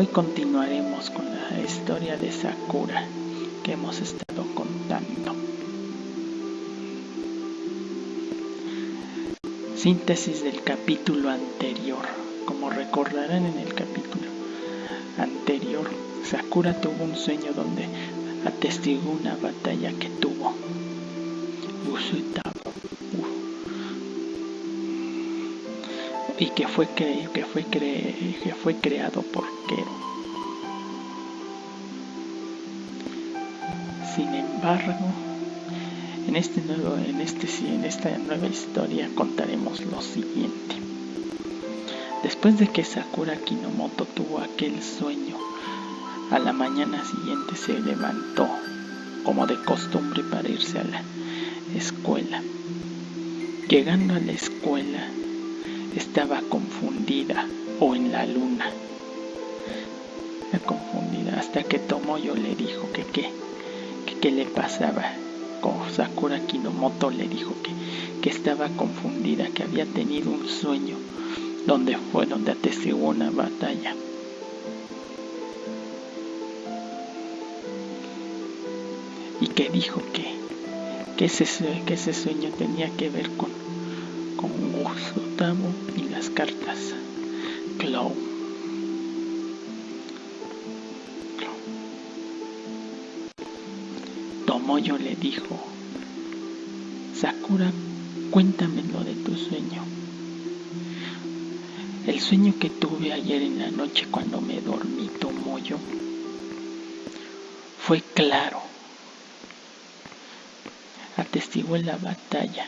Hoy continuaremos con la historia de Sakura que hemos estado contando. Síntesis del capítulo anterior. Como recordarán en el capítulo anterior, Sakura tuvo un sueño donde atestiguó una batalla que tuvo. y que fue, que fue, que fue creado por Kero. Sin embargo, en, este nuevo, en, este, en esta nueva historia contaremos lo siguiente. Después de que Sakura Kinomoto tuvo aquel sueño, a la mañana siguiente se levantó, como de costumbre, para irse a la escuela. Llegando a la escuela, estaba confundida o en la luna. confundida hasta que Tomoyo le dijo que qué, que qué le pasaba. Sakura Kinomoto le dijo que, que estaba confundida, que había tenido un sueño donde fue donde atestiguó una batalla. Y que dijo que, que, ese, que ese sueño tenía que ver con, con Gustavo y las cartas. Clow. Tomoyo le dijo, Sakura, cuéntame lo de tu sueño. El sueño que tuve ayer en la noche cuando me dormí, Tomoyo, fue claro. Atestiguó la batalla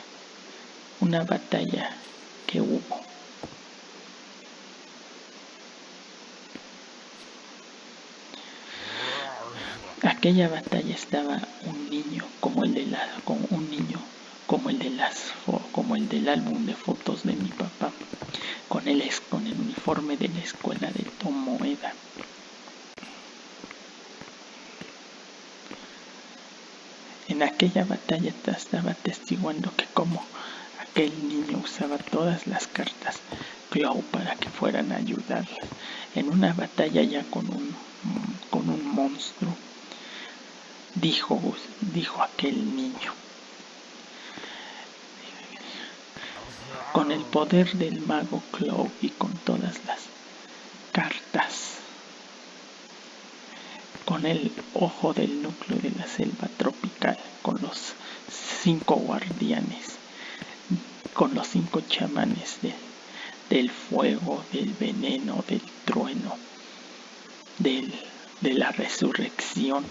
una batalla que hubo. Aquella batalla estaba un niño como el de la, con un niño como el de las como el del álbum de fotos de mi papá con el con el uniforme de la escuela de Tomoeda. En aquella batalla estaba testiguando que como el niño usaba todas las cartas Clow para que fueran a ayudarle en una batalla ya con un, con un monstruo. Dijo, dijo aquel niño. Con el poder del mago Clow y con todas las cartas. Con el ojo del núcleo de la selva tropical, con los cinco guardianes con los cinco chamanes del fuego, del veneno, del trueno, de la resurrección.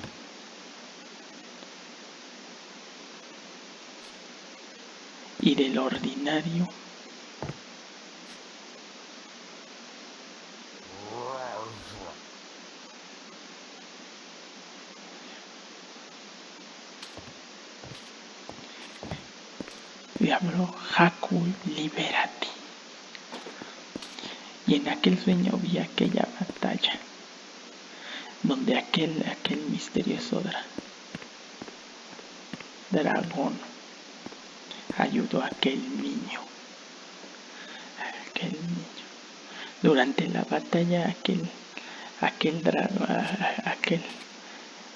y del ordinario Haku, libérate. Y en aquel sueño vi aquella batalla, donde aquel, aquel misterioso dragón ayudó a aquel niño. aquel niño. Durante la batalla, aquel, aquel dragón, aquel,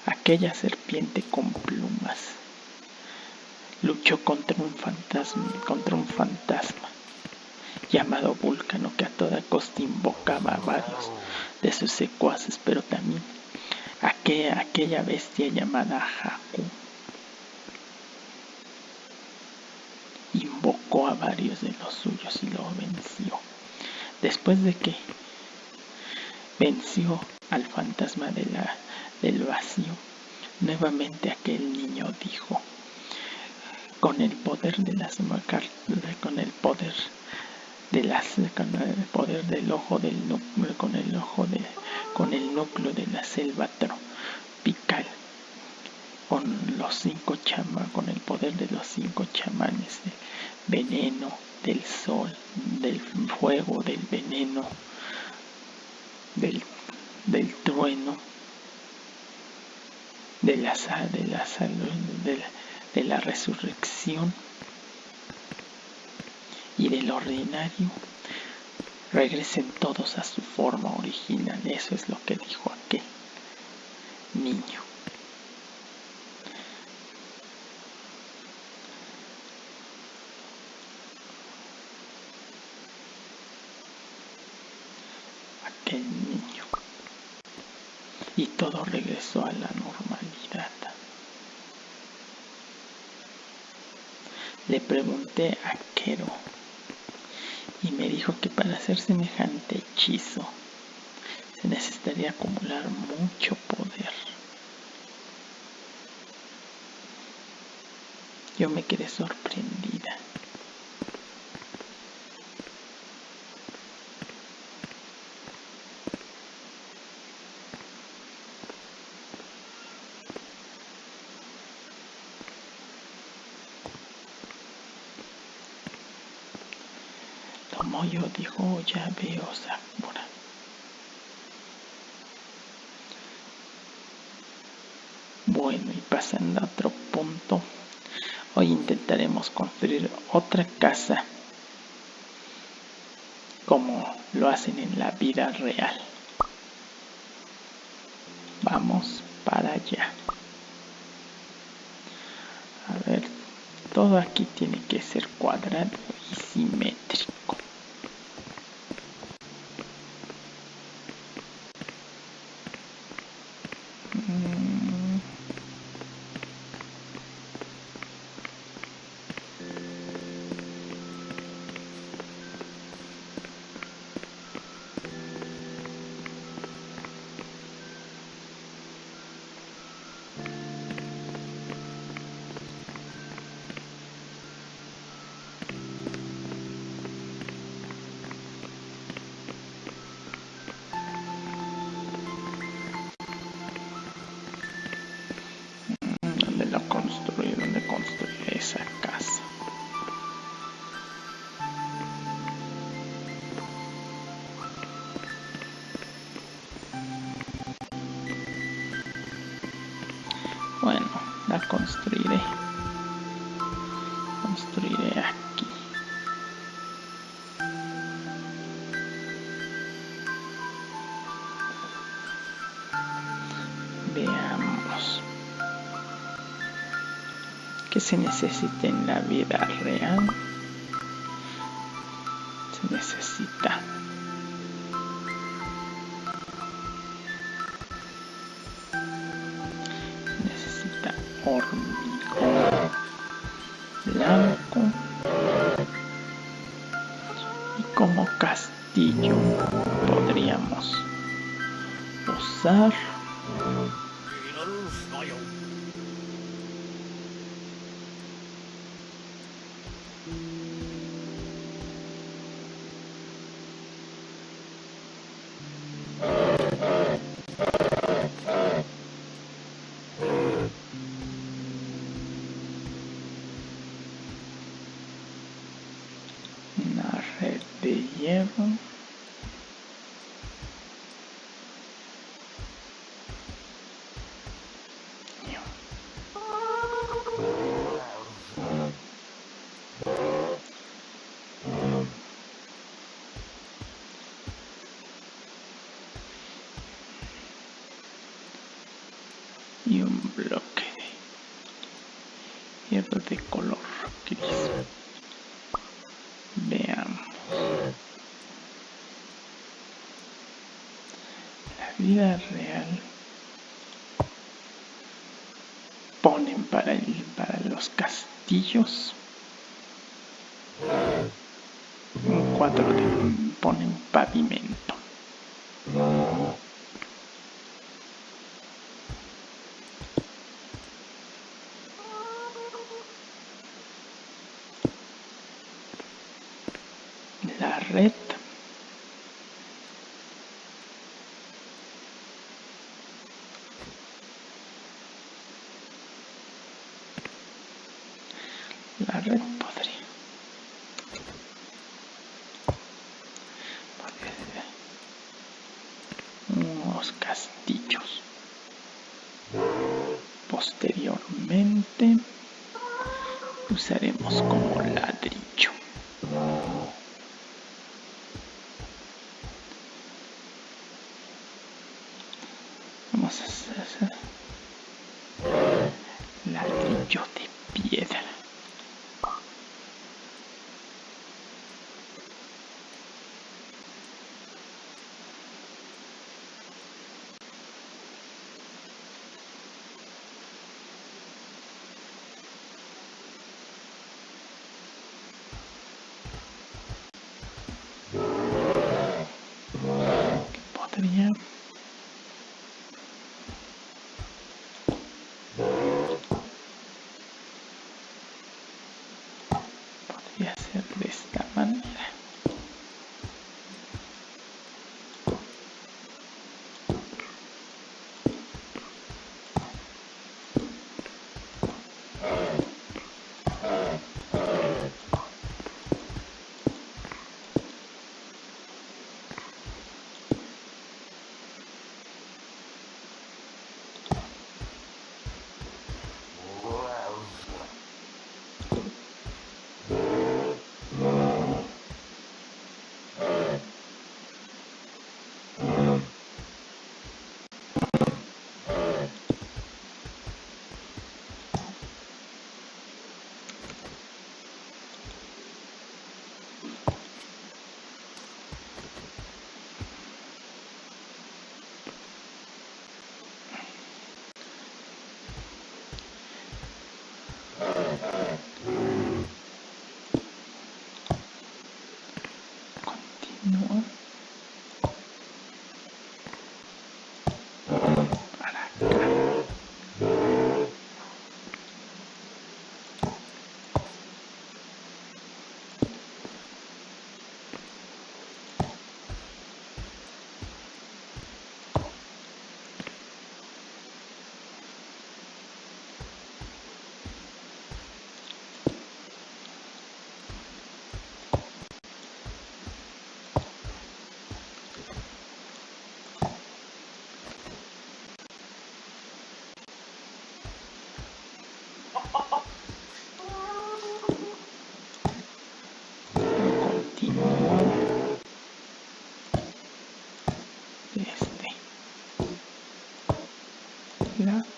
aquella serpiente con plumas luchó contra un fantasma, contra un fantasma llamado Vulcano que a toda costa invocaba a varios de sus secuaces, pero también aquella, aquella bestia llamada Haku invocó a varios de los suyos y lo venció. Después de que venció al fantasma de la, del vacío, nuevamente aquel niño dijo, con el poder de las con el poder de las con el poder del ojo del núcleo con el ojo de con el núcleo de la selva tropical con los cinco chamanes con el poder de los cinco chamanes del veneno del sol del fuego del veneno del, del trueno de la de la salud de la, de la resurrección y del ordinario, regresen todos a su forma original. Eso es lo que dijo aquel niño. Aquel niño. Y todo regresó a la normalidad. Le pregunté a Kero y me dijo que para hacer semejante hechizo se necesitaría acumular mucho poder. Yo me quedé sorprendida. Tomoyo dijo, ya veo Sakura. Bueno, y pasando a otro punto, hoy intentaremos construir otra casa como lo hacen en la vida real. Vamos para allá. A ver, todo aquí tiene que ser cuadrado y simétrico. Que se necesita en la vida real. Se necesita. Hormigón blanco. Y como castillo podríamos usar y un bloque de hierro de color gris. Veamos. La vida real ponen para, el, para los castillos. Un cuatro de, ponen pavimento. la red la red podría podría ser castillos. Posteriormente usaremos como ladrillo ah, ah. La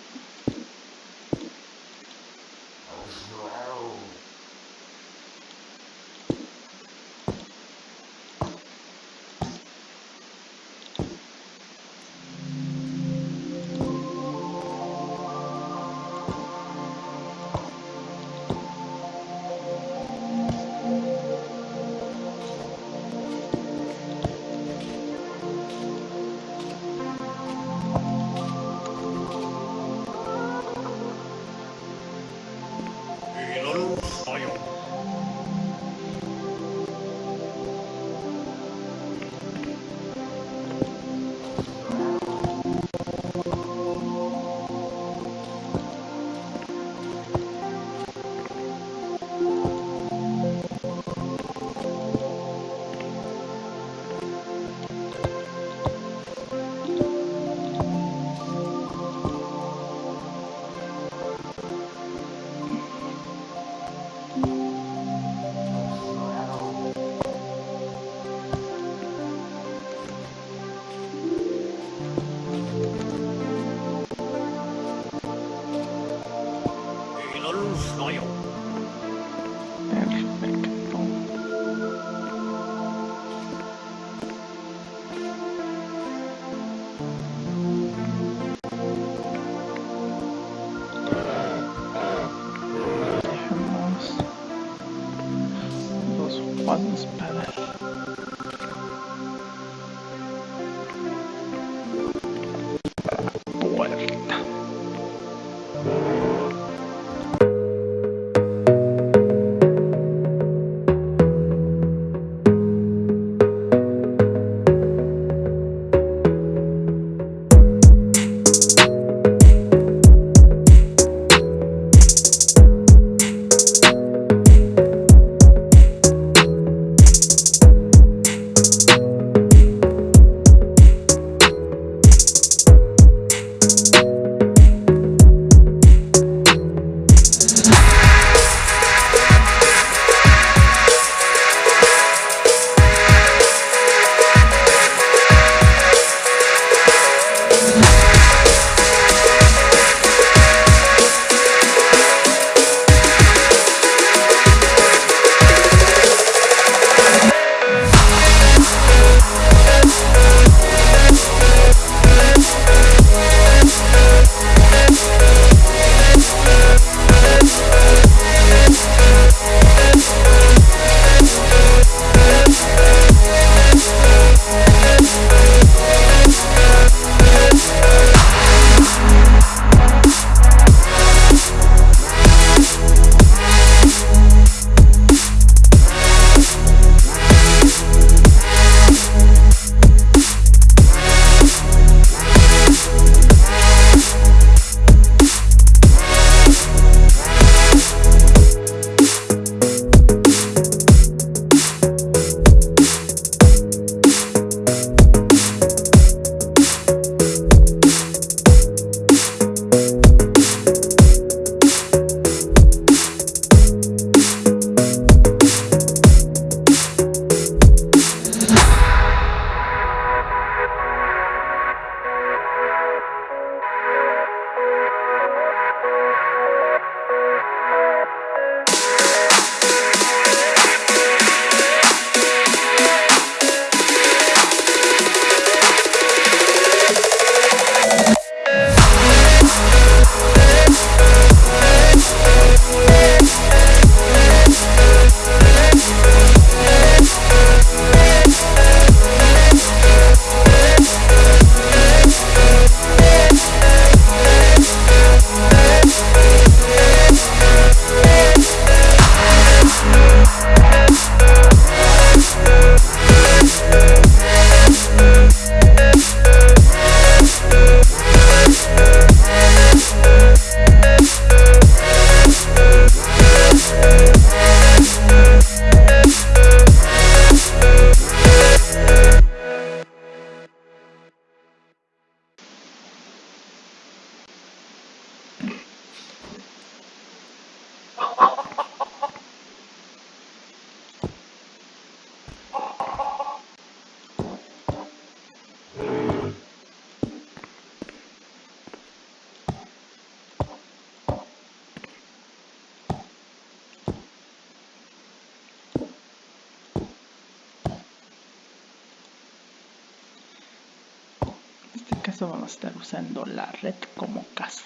caso vamos a estar usando la red como casa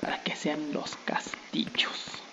para que sean los castillos.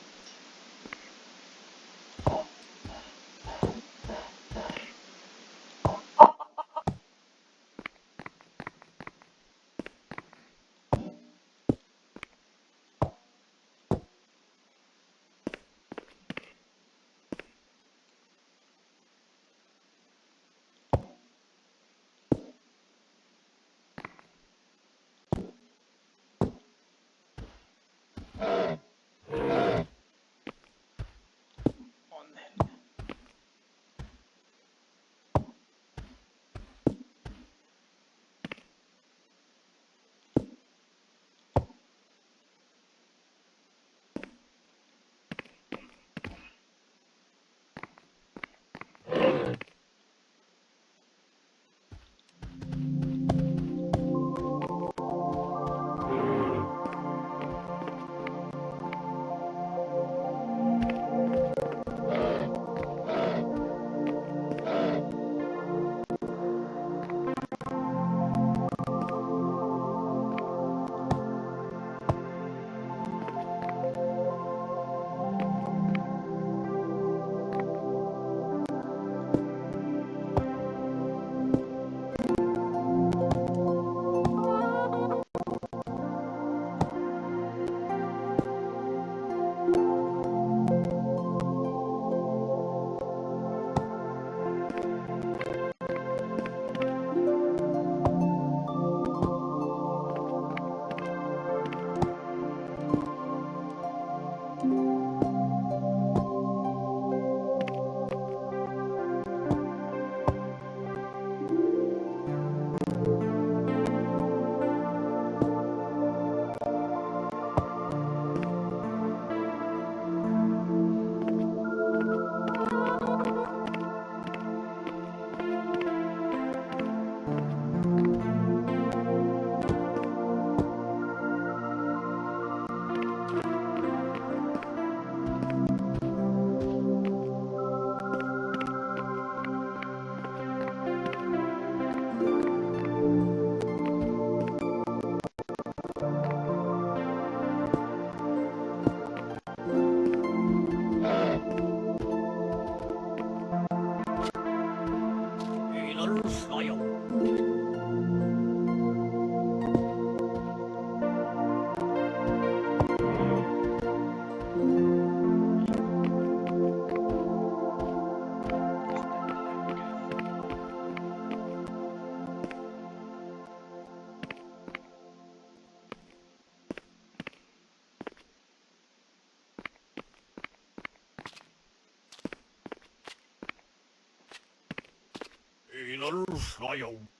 Funeral Royal.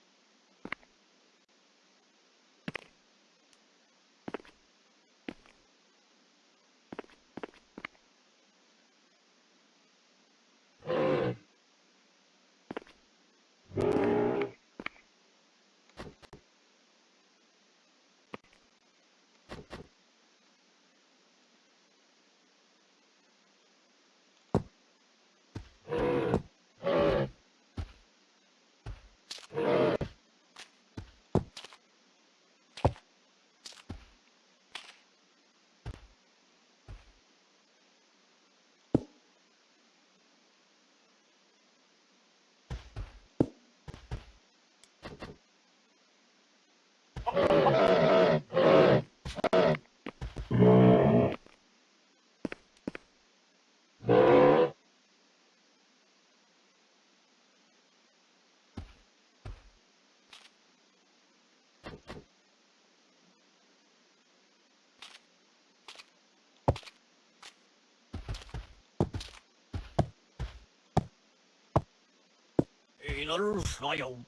Another file.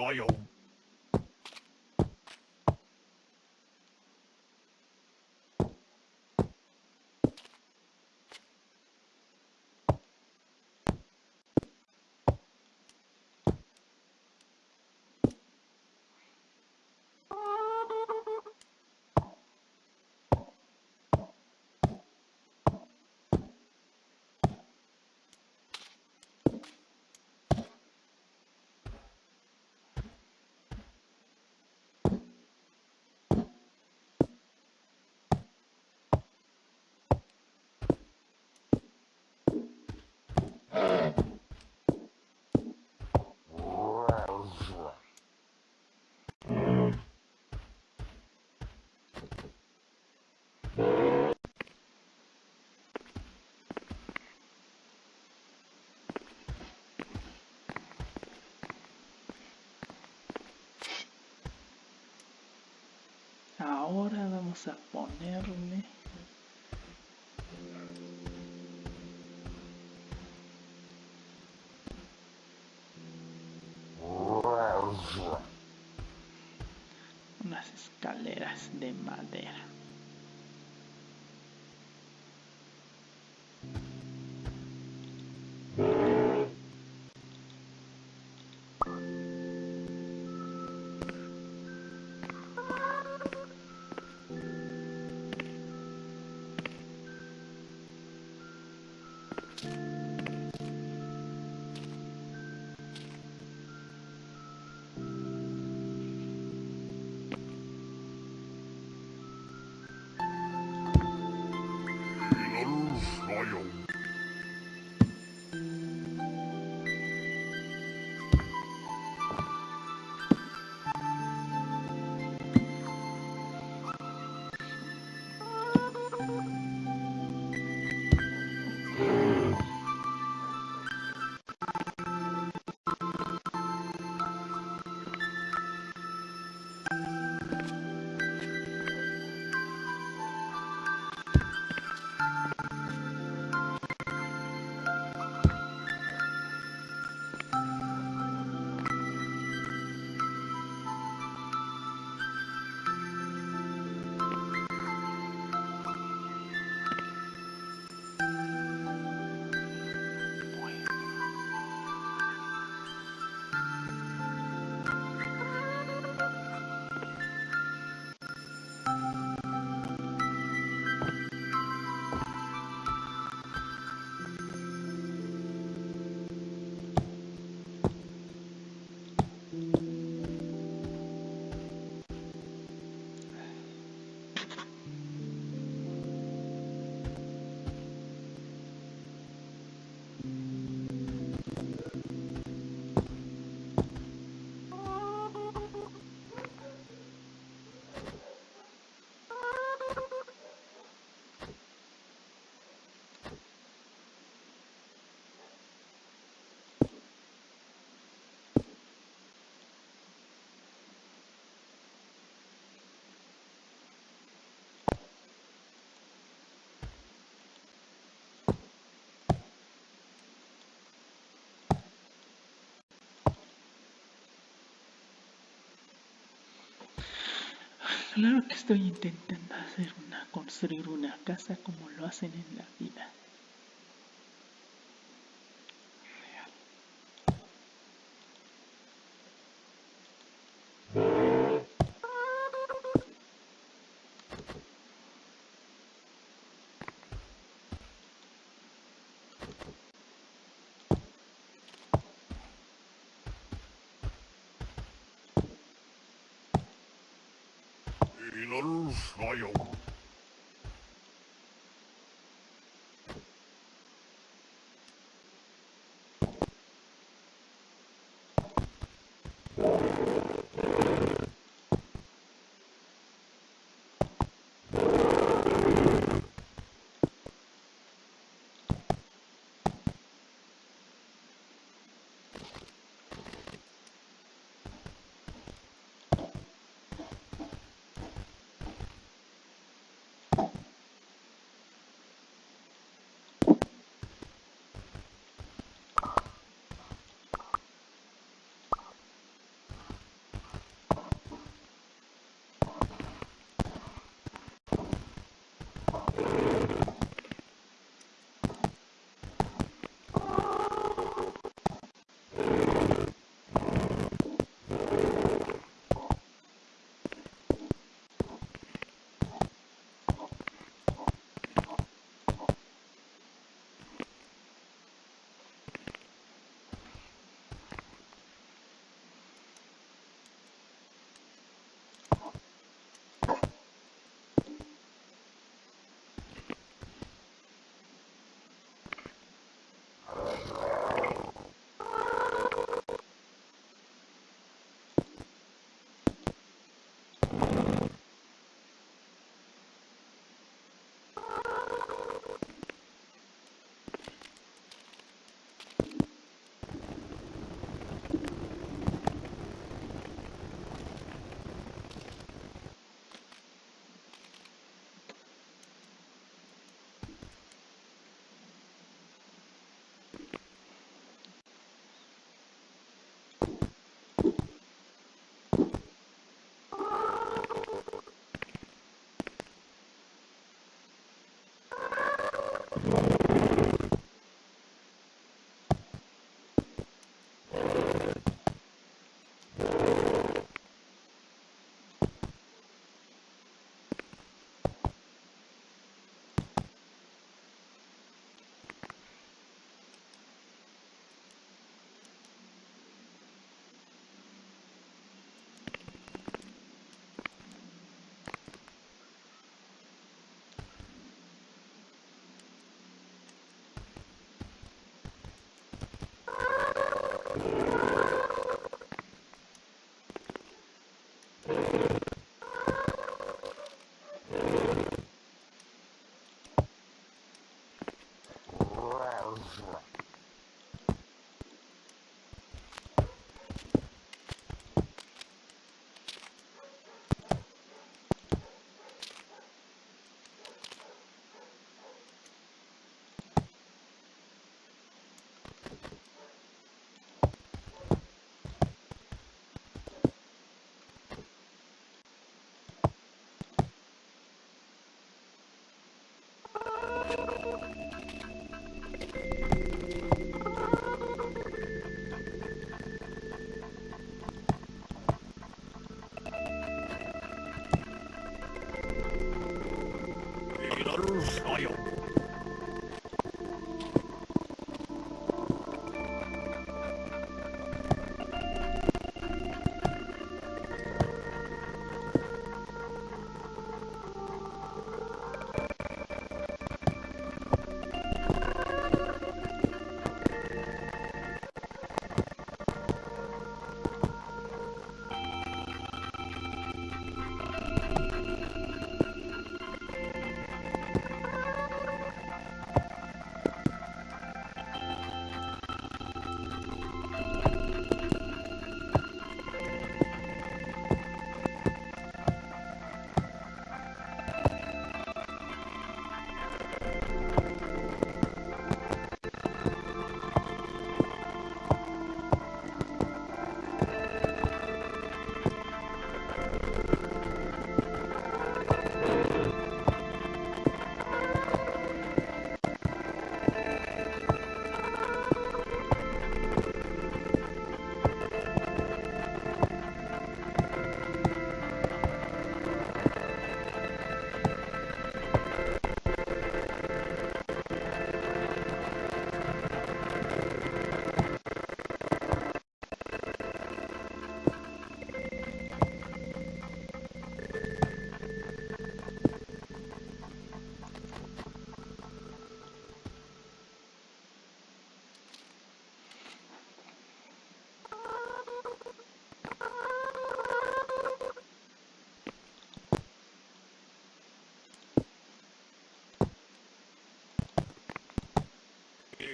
royal Ahora vamos a ponerle de madera. Claro que estoy intentando hacer una, construir una casa como lo hacen en la vida. Wiedersehung.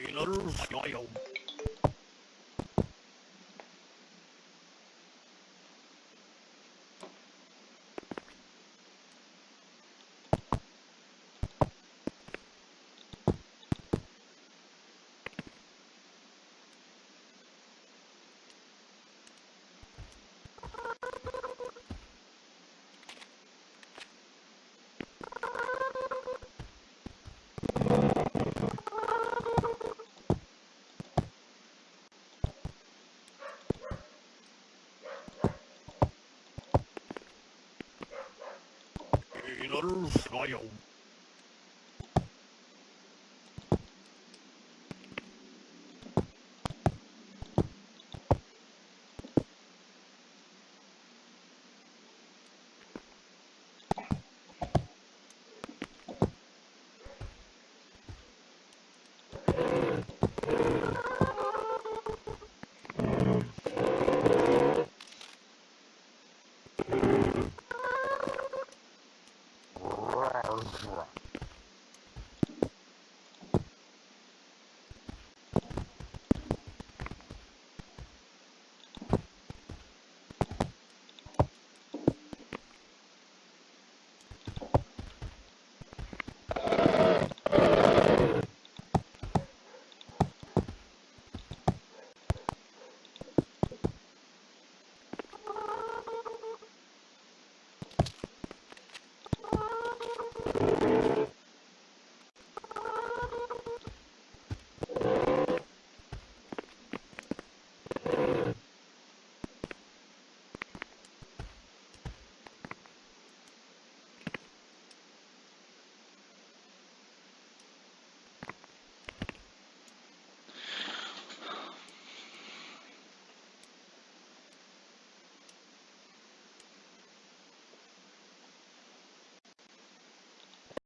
in a little. Minuten Freiung.